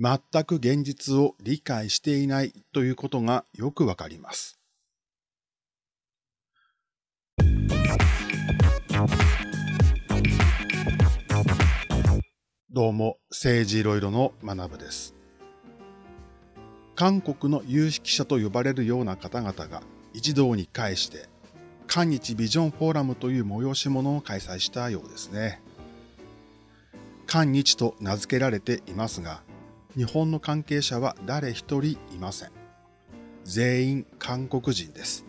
全く現実を理解していないということがよくわかります。どうも、政治いろいろの学部です。韓国の有識者と呼ばれるような方々が一堂に会して、韓日ビジョンフォーラムという催し物を開催したようですね。韓日と名付けられていますが、日本の関係者は誰一人いません。全員韓国人です。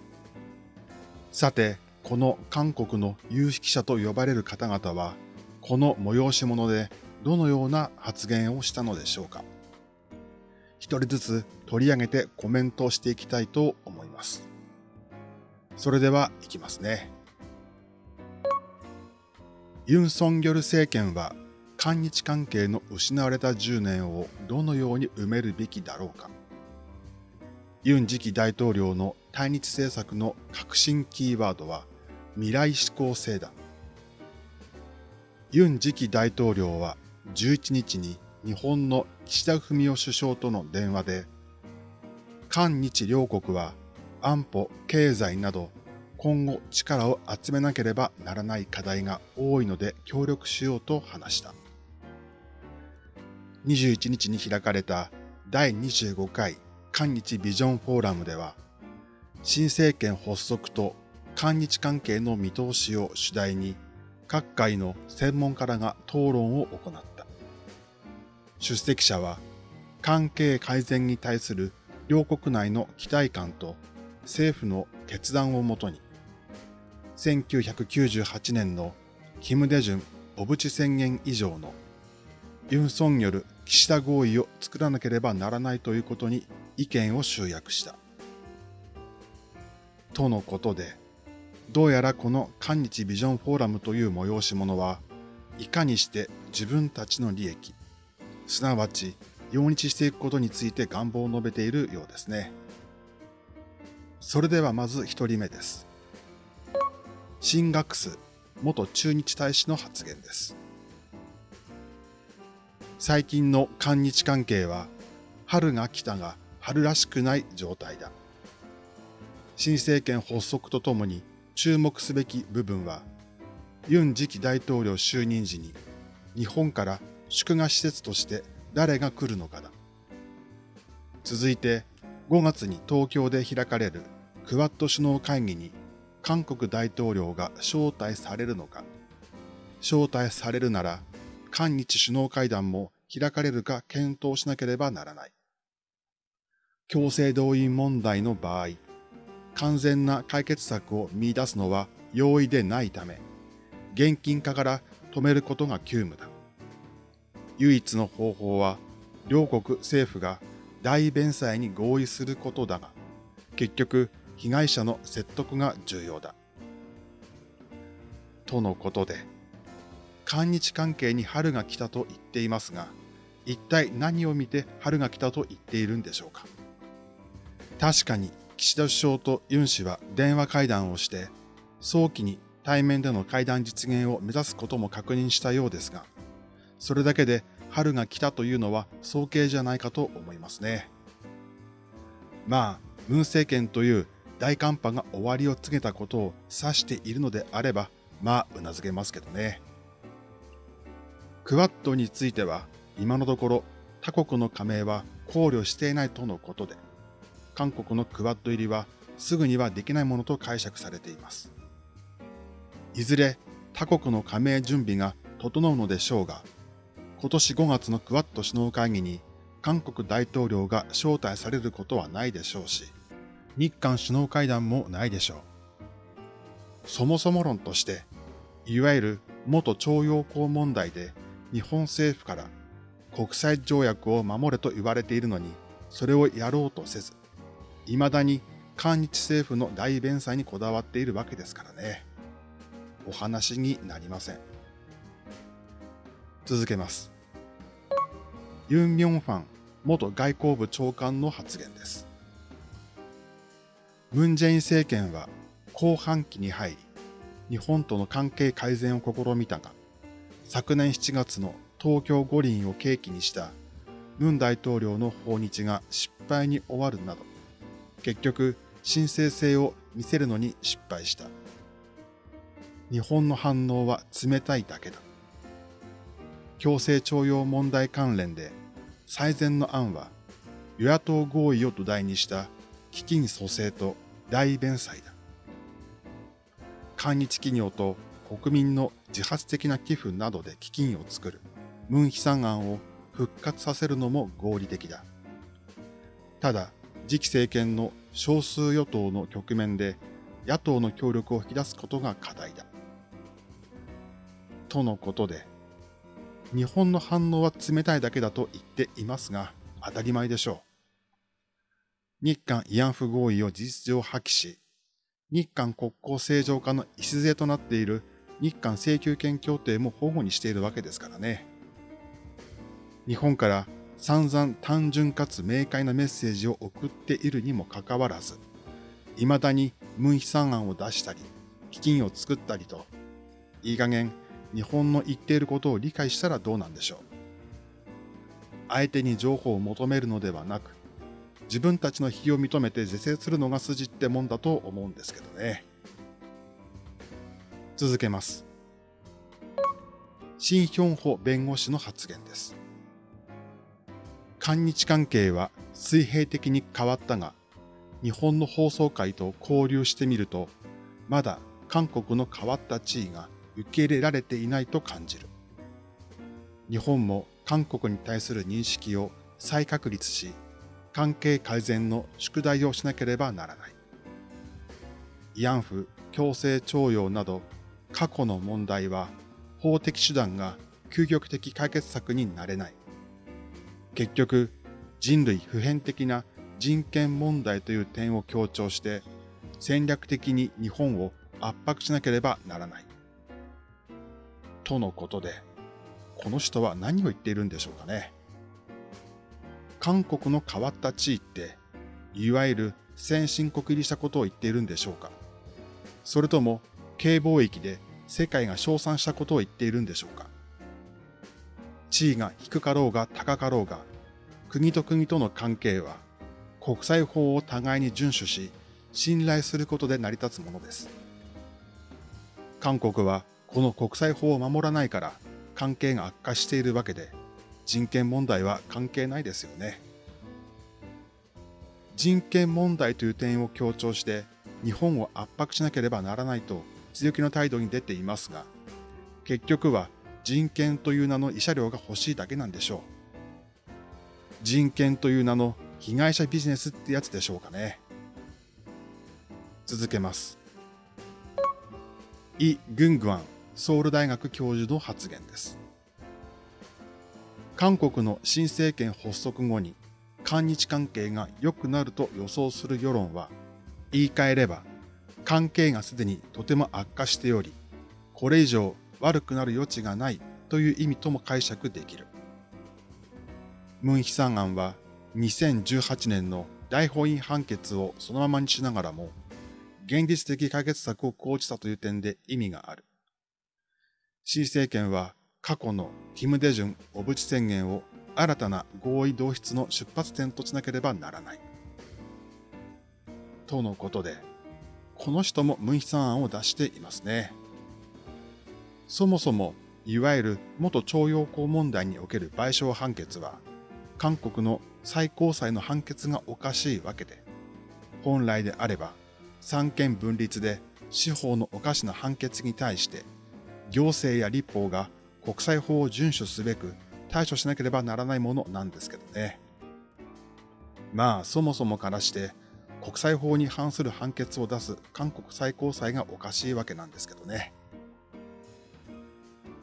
さて、この韓国の有識者と呼ばれる方々は、この催し物でどのような発言をしたのでしょうか。一人ずつ取り上げてコメントをしていきたいと思います。それでは行きますね。ユン・ソンギョル政権は韓日関係の失われた10年をどのように埋めるべきだろうか。ユン次期大統領の対日政策の核心キーワードは未来志向性だ。ユン次期大統領は11日に日本の岸田文雄首相との電話で、韓日両国は安保、経済など今後力を集めなければならない課題が多いので協力しようと話した。21日に開かれた第25回韓日ビジョンフォーラムでは、新政権発足と韓日関係の見通しを主題に各界の専門家らが討論を行った。出席者は関係改善に対する両国内の期待感と政府の決断をもとに、1998年のキム・デジュン小渕宣言以上のユン・ソンによる岸田合意を作らなければならないということに意見を集約した。とのことで、どうやらこの韓日ビジョンフォーラムという催し物は、いかにして自分たちの利益、すなわち用日していくことについて願望を述べているようですね。それではまず一人目です。シンガックス元駐日大使の発言です。最近の韓日関係は春が来たが春らしくない状態だ。新政権発足とともに注目すべき部分は、ユン次期大統領就任時に日本から祝賀施設として誰が来るのかだ。続いて5月に東京で開かれるクワッド首脳会議に韓国大統領が招待されるのか。招待されるなら韓日首脳会談も開かれるか検討しなければならない。強制動員問題の場合、完全な解決策を見出すのは容易でないため、現金化から止めることが急務だ。唯一の方法は、両国政府が大弁済に合意することだが、結局、被害者の説得が重要だ。とのことで、韓日関係に春が来たと言っていますが、一体何を見て春が来たと言っているんでしょうか。確かに岸田首相とユン氏は電話会談をして、早期に対面での会談実現を目指すことも確認したようですが、それだけで春が来たというのは早計じゃないかと思いますね。まあ、ムン政権という大寒波が終わりを告げたことを指しているのであれば、まあ、うなずけますけどね。クワッドについては、今のところ他国の加盟は考慮していないとのことで、韓国のクワッド入りはすぐにはできないものと解釈されています。いずれ他国の加盟準備が整うのでしょうが、今年5月のクワッド首脳会議に韓国大統領が招待されることはないでしょうし、日韓首脳会談もないでしょう。そもそも論として、いわゆる元徴用工問題で日本政府から国際条約を守れと言われているのに、それをやろうとせず、未だに韓日政府の大弁済にこだわっているわけですからね。お話になりません。続けます。ユン・ミョンファン元外交部長官の発言です。ムン・ジェイン政権は後半期に入り、日本との関係改善を試みたが、昨年7月の東京五輪を契機にしたムン大統領の訪日が失敗に終わるなど、結局、申請性を見せるのに失敗した。日本の反応は冷たいだけだ。強制徴用問題関連で最善の案は与野党合意を土台にした基金蘇生と大弁済だ。韓日企業と国民の自発的な寄付などで基金を作るムン・ヒサ案を復活させるのも合理的だ。ただ、次期政権の少数与党の局面で野党の協力を引き出すことが課題だ。とのことで、日本の反応は冷たいだけだと言っていますが、当たり前でしょう。日韓慰安婦合意を事実上破棄し、日韓国交正常化の礎となっている日韓請求権協定も保護にしているわけですからね。日本から散々単純かつ明快なメッセージを送っているにもかかわらず、未だにムンヒサン案を出したり、基金を作ったりと、いい加減日本の言っていることを理解したらどうなんでしょう。相手に情報を求めるのではなく、自分たちの非を認めて是正するのが筋ってもんだと思うんですけどね。続けます。シン・ヒョンホ弁護士の発言です。韓日関係は水平的に変わったが、日本の放送界と交流してみると、まだ韓国の変わった地位が受け入れられていないと感じる。日本も韓国に対する認識を再確立し、関係改善の宿題をしなければならない。慰安婦、強制徴用など過去の問題は法的手段が究極的解決策になれない。結局、人類普遍的な人権問題という点を強調して戦略的に日本を圧迫しなければならない。とのことで、この人は何を言っているんでしょうかね。韓国の変わった地位って、いわゆる先進国入りしたことを言っているんでしょうかそれとも、軽貿易で世界が称賛したことを言っているんでしょうか地位が低かろうが高かろうが、国と国との関係は、国際法を互いに遵守し、信頼することで成り立つものです。韓国はこの国際法を守らないから関係が悪化しているわけで、人権問題は関係ないですよね。人権問題という点を強調して日本を圧迫しなければならないと強気の態度に出ていますが、結局は人権という名の慰謝料が欲しいだけなんでしょう。人権という名の被害者ビジネスってやつでしょうかね。続けます。イ・グングアンソウル大学教授の発言です。韓国の新政権発足後に韓日関係が良くなると予想する世論は、言い換えれば、関係がすでにとても悪化しており、これ以上悪くなる余地がないという意味とも解釈できる。ムン・ヒサン案は2018年の大法院判決をそのままにしながらも、現実的解決策を講じたという点で意味がある。新政権は過去のキム・デジュン小渕宣言を新たな合意導出の出発点としなければならない。とのことで、この人もムンヒサン案を出していますね。そもそも、いわゆる元徴用工問題における賠償判決は、韓国の最高裁の判決がおかしいわけで、本来であれば、三権分立で司法のおかしな判決に対して行政や立法が国際法を遵守すべく対処しなければならないものなんですけどね。まあ、そもそもからして国際法に反する判決を出す韓国最高裁がおかしいわけなんですけどね。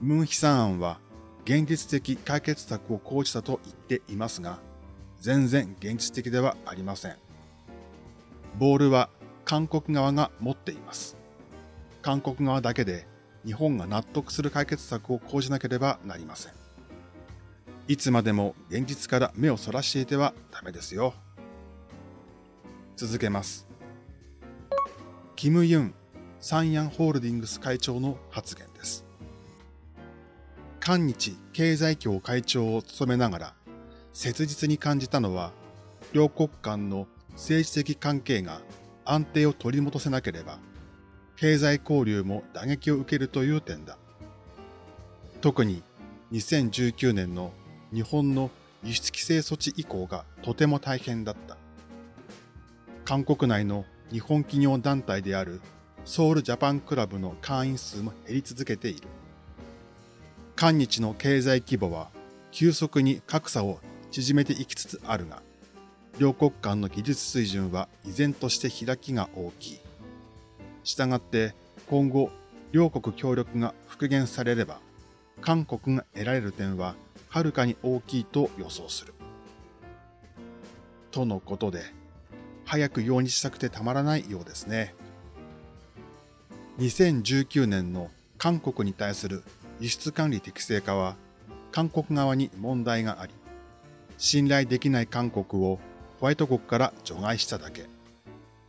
ムンヒサン案は現実的解決策を講じたと言っていますが、全然現実的ではありません。ボールは韓国側が持っています。韓国側だけで日本が納得する解決策を講じなければなりません。いつまでも現実から目をそらしていてはダメですよ。続けます。キム・ユン、サンヤンホールディングス会長の発言です。韓日経済協会長を務めながら、切実に感じたのは、両国間の政治的関係が安定を取り戻せなければ、経済交流も打撃を受けるという点だ。特に2019年の日本の輸出規制措置以降がとても大変だった。韓国内の日本企業団体であるソウルジャパンクラブの会員数も減り続けている。韓日の経済規模は急速に格差を縮めていきつつあるが、両国間の技術水準は依然として開きが大きい。したがって今後両国協力が復元されれば、韓国が得られる点ははるかに大きいと予想する。とのことで、早く用にしたくてたまらないようですね。2019年の韓国に対する輸出管理適正化は、韓国側に問題があり、信頼できない韓国をホワイト国から除外しただけ。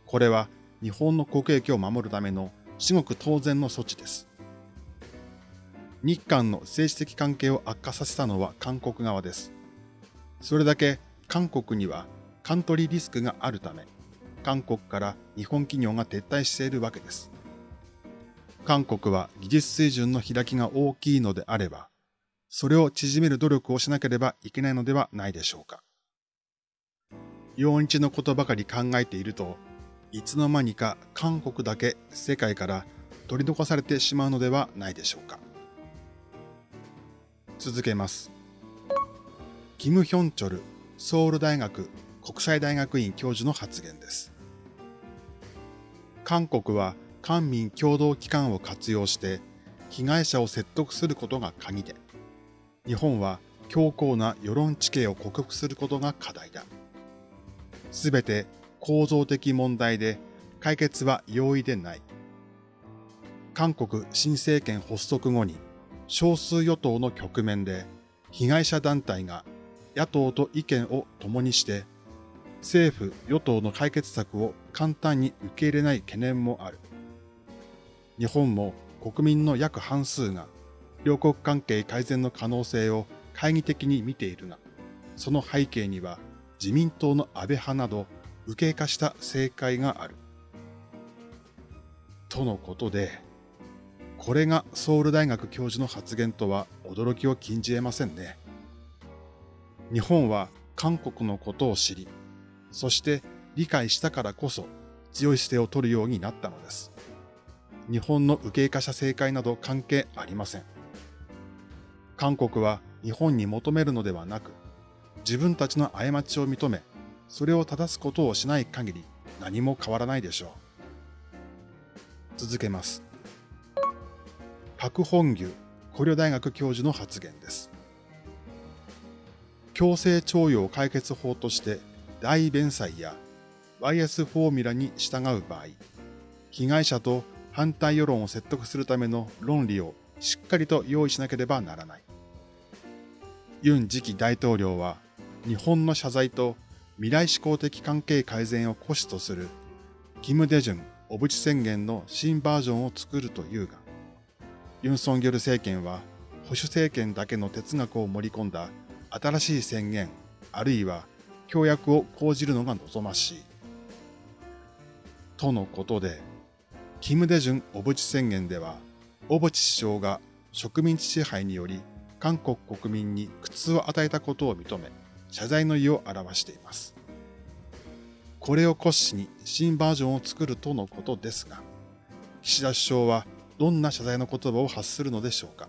これは日本の国益を守るための至極当然の措置です。日韓の政治的関係を悪化させたのは韓国側です。それだけ韓国にはントリーリスクがあるため、韓国から日本企業が撤退しているわけです。韓国は技術水準の開きが大きいのであれば、それを縮める努力をしなければいけないのではないでしょうか。陽日のことばかり考えていると、いつの間にか韓国だけ世界から取り残されてしまうのではないでしょうか。続けます。キム・ヒョンチョルソウル大学国際大学院教授の発言です。韓国は官民共同機関を活用して被害者を説得することが鍵で、日本は強硬な世論地形を克服することが課題だ。すべて構造的問題で解決は容易でない。韓国新政権発足後に少数与党の局面で被害者団体が野党と意見を共にして政府・与党の解決策を簡単に受け入れない懸念もある。日本も国民の約半数が両国関係改善の可能性を懐疑的に見ているが、その背景には自民党の安倍派など右傾化した政界がある。とのことで、これがソウル大学教授の発言とは驚きを禁じ得ませんね。日本は韓国のことを知り、そして理解したからこそ強い姿勢を取るようになったのです。日本の右傾化した政界など関係ありません。韓国は日本に求めるのではなく、自分たちの過ちを認め、それを正すことをしない限り何も変わらないでしょう。続けます。パク・ホンギュ古陵大学教授の発言です。強制徴用解決法として大弁済や YS フォーミュラに従う場合、被害者と反対世論を説得するための論理をしっかりと用意しなければならない。ユン次期大統領は日本の謝罪と未来志向的関係改善を虎視とするキム・デジュン小渕宣言の新バージョンを作るというが、ユン・ソンギョル政権は保守政権だけの哲学を盛り込んだ新しい宣言、あるいは協約を講じるのが望ましい。とのことで、キム・デジュン小渕宣言では、小渕首相が植民地支配により韓国国民に苦痛を与えたことを認め、謝罪の意を表しています。これを骨子に新バージョンを作るとのことですが、岸田首相はどんな謝罪の言葉を発するのでしょうか。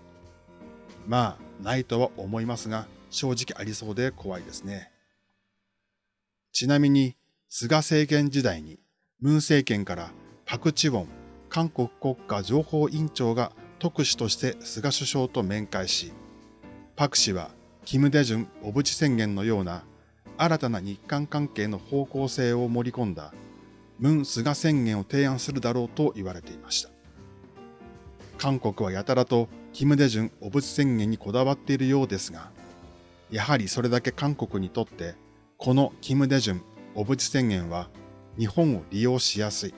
まあ、ないとは思いますが、正直ありそうで怖いですね。ちなみに、菅政権時代に、ムン政権からパク・チウォン韓国国家情報委員長が特使として菅首相と面会し、パク氏はキム・デジュン小渕宣言のような新たな日韓関係の方向性を盛り込んだムン・菅宣言を提案するだろうと言われていました。韓国はやたらとキム・デジュン小渕宣言にこだわっているようですが、やはりそれだけ韓国にとってこのキム・デジュン小渕宣言は日本を利用しやすい、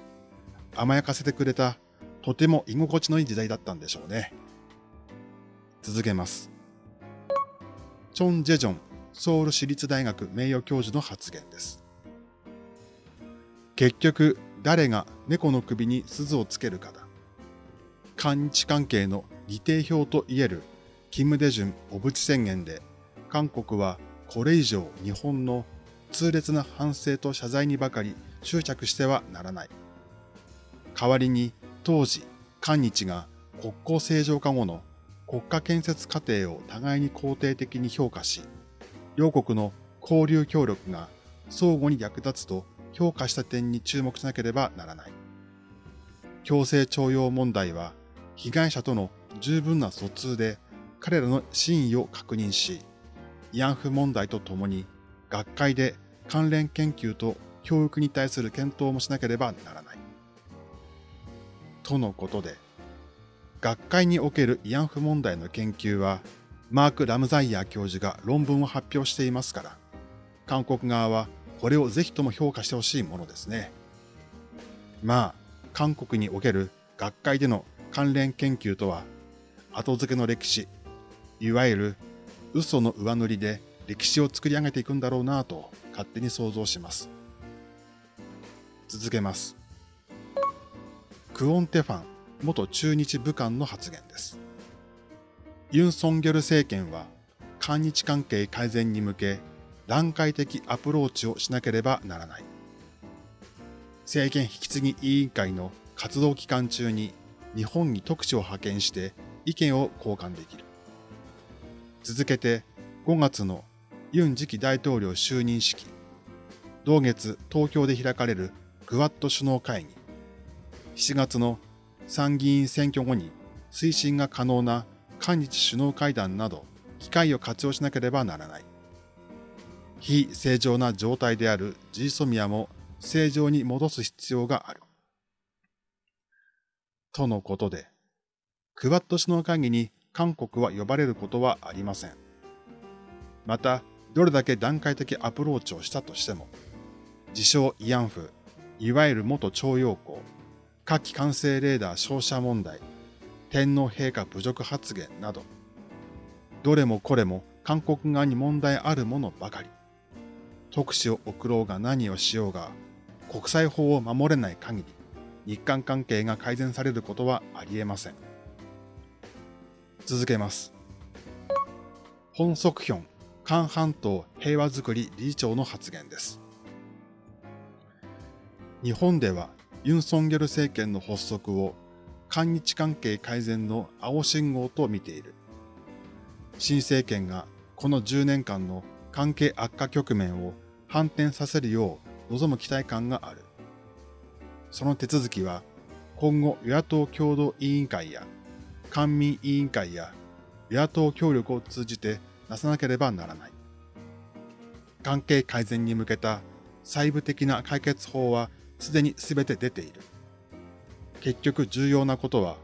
甘やかせてくれたとても居心地のいい時代だったんでしょうね。続けます。チョン・ジェジョンソウル市立大学名誉教授の発言です。結局、誰が猫の首に鈴をつけるかだ。韓日関係の利定表といえるキム・デジュン小渕宣言で、韓国はこれ以上日本の痛烈な反省と謝罪にばかり執着してはならない。代わりに当時、韓日が国交正常化後の国家建設過程を互いに肯定的に評価し、両国の交流協力が相互に役立つと評価した点に注目しなければならない。強制徴用問題は被害者との十分な疎通で彼らの真意を確認し、慰安婦問題とともに学会で関連研究と教育に対する検討もしなければならない。とのことで、学会における慰安婦問題の研究は、マーク・ラムザイヤー教授が論文を発表していますから、韓国側はこれをぜひとも評価してほしいものですね。まあ、韓国における学会での関連研究とは、後付けの歴史、いわゆる嘘の上塗りで歴史を作り上げていくんだろうなぁと勝手に想像します。続けます。クオンテファン元駐日武官の発言です。ユン・ソンギョル政権は、韓日関係改善に向け、段階的アプローチをしなければならない。政権引き継ぎ委員会の活動期間中に日本に特使を派遣して意見を交換できる。続けて5月のユン次期大統領就任式、同月東京で開かれるクワッド首脳会議、7月の参議院選挙後に推進が可能な韓日首脳会談など機会を活用しなければならない。非正常な状態であるジーソミアも正常に戻す必要がある。とのことで、クワッド首脳会議に韓国は呼ばれることはありません。また、どれだけ段階的アプローチをしたとしても、自称慰安婦、いわゆる元徴用工、火器管制レーダー照射問題、天皇陛下侮辱発言など、どれもこれも韓国側に問題あるものばかり。特使を送ろうが何をしようが、国際法を守れない限り、日韓関係が改善されることはありえません。続けます。本則ヒョン、韓半島平和づくり理事長の発言です。日本ではユン・ソンギョル政権の発足を韓日関係改善の青信号と見ている。新政権がこの10年間の関係悪化局面を反転させるよう望む期待感がある。その手続きは今後与野党共同委員会や官民委員会や与野党協力を通じてなさなければならない。関係改善に向けた細部的な解決法はすでに全て出ている。結局重要なことは、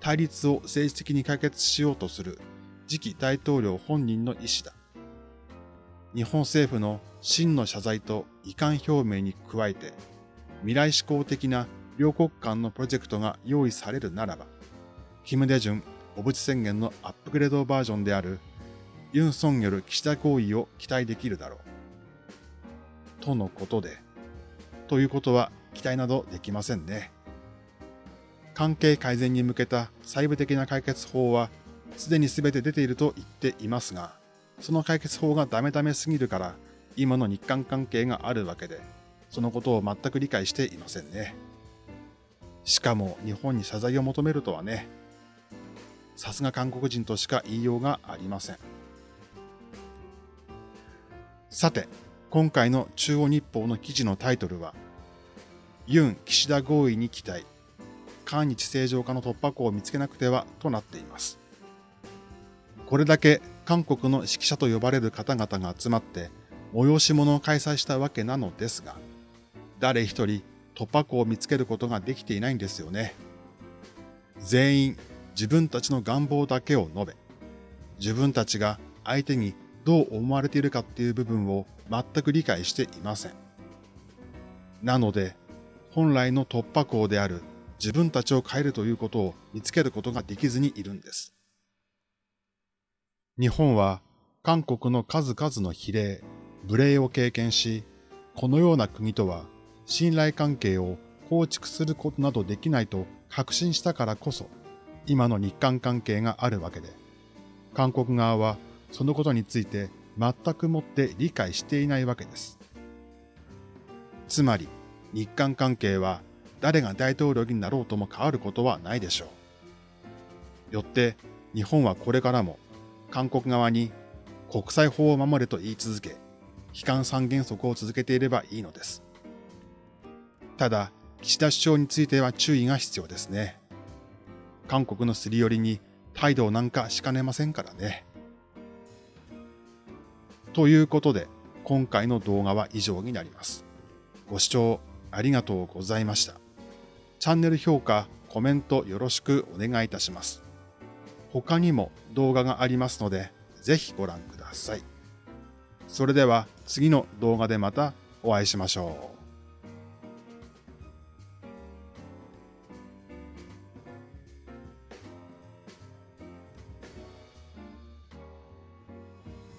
対立を政治的に解決しようとする次期大統領本人の意思だ。日本政府の真の謝罪と遺憾表明に加えて、未来志向的な両国間のプロジェクトが用意されるならば、キム・デジュン小渕宣言のアップグレードバージョンであるユン・ソンによる岸田合意を期待できるだろう。とのことで、ということは期待などできませんね。関係改善に向けた細部的な解決法はすでに全て出ていると言っていますが、その解決法がダメダメすぎるから今の日韓関係があるわけで、そのことを全く理解していませんね。しかも日本に謝罪を求めるとはね、さすが韓国人としか言いようがありません。さて、今回の中央日報の記事のタイトルは、ユン・岸田合意に期待。韓日正常化の突破口を見つけなくてはとなっています。これだけ韓国の指揮者と呼ばれる方々が集まって催し物を開催したわけなのですが、誰一人突破口を見つけることができていないんですよね。全員自分たちの願望だけを述べ、自分たちが相手にどう思われているかっていう部分を全く理解していません。なので、本来の突破口である自分たちを変えるということを見つけることができずにいるんです。日本は韓国の数々の比例、無礼を経験し、このような国とは信頼関係を構築することなどできないと確信したからこそ、今の日韓関係があるわけで、韓国側はそのことについて全くもって理解していないわけです。つまり、日韓関係は誰が大統領になろうとも変わることはないでしょう。よって、日本はこれからも韓国側に国際法を守れと言い続け、悲観三原則を続けていればいいのです。ただ、岸田首相については注意が必要ですね。韓国のすり寄りに態度なんかしかねませんからね。ということで、今回の動画は以上になります。ご視聴ありがとうございました。チャンネル評価、コメントよろしくお願いいたします。他にも動画がありますので、ぜひご覧ください。それでは次の動画でまたお会いしましょう。